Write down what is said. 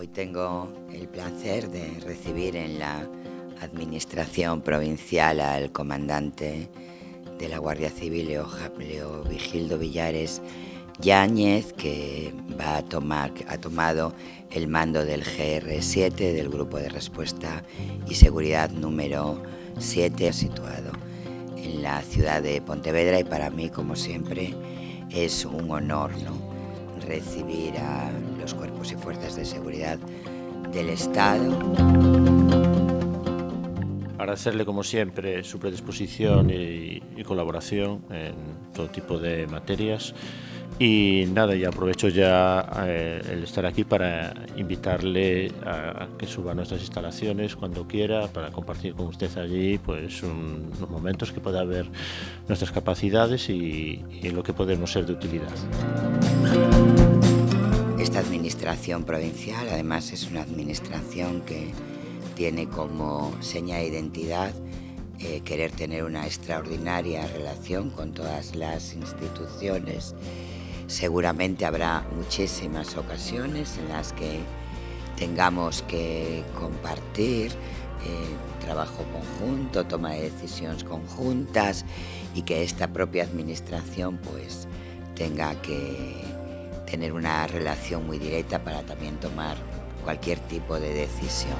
Hoy tengo el placer de recibir en la Administración Provincial al comandante de la Guardia Civil, Leo, Vigildo Villares Yáñez, que va a tomar, ha tomado el mando del GR7, del Grupo de Respuesta y Seguridad número 7, situado en la ciudad de Pontevedra y para mí, como siempre, es un honor ¿no? Recibir a los cuerpos y fuerzas de seguridad del Estado. Agradecerle, como siempre, su predisposición y, colaboración en todo tipo de materias. Y nada, y aprovecho ya eh, el estar aquí para invitarle a, que suba a nuestras instalaciones cuando quiera, para compartir con usted allí pues unos momentos que pueda ver nuestras capacidades y, y lo que podemos ser de utilidad. Provincial además es una administración que tiene como seña de identidad eh, querer tener una extraordinaria relación con todas las instituciones. Seguramente habrá muchísimas ocasiones en las que tengamos que compartir eh, trabajo conjunto, toma de decisiones conjuntas y que esta propia administración pues tenga que tener una relación muy directa para también tomar cualquier tipo de decisión.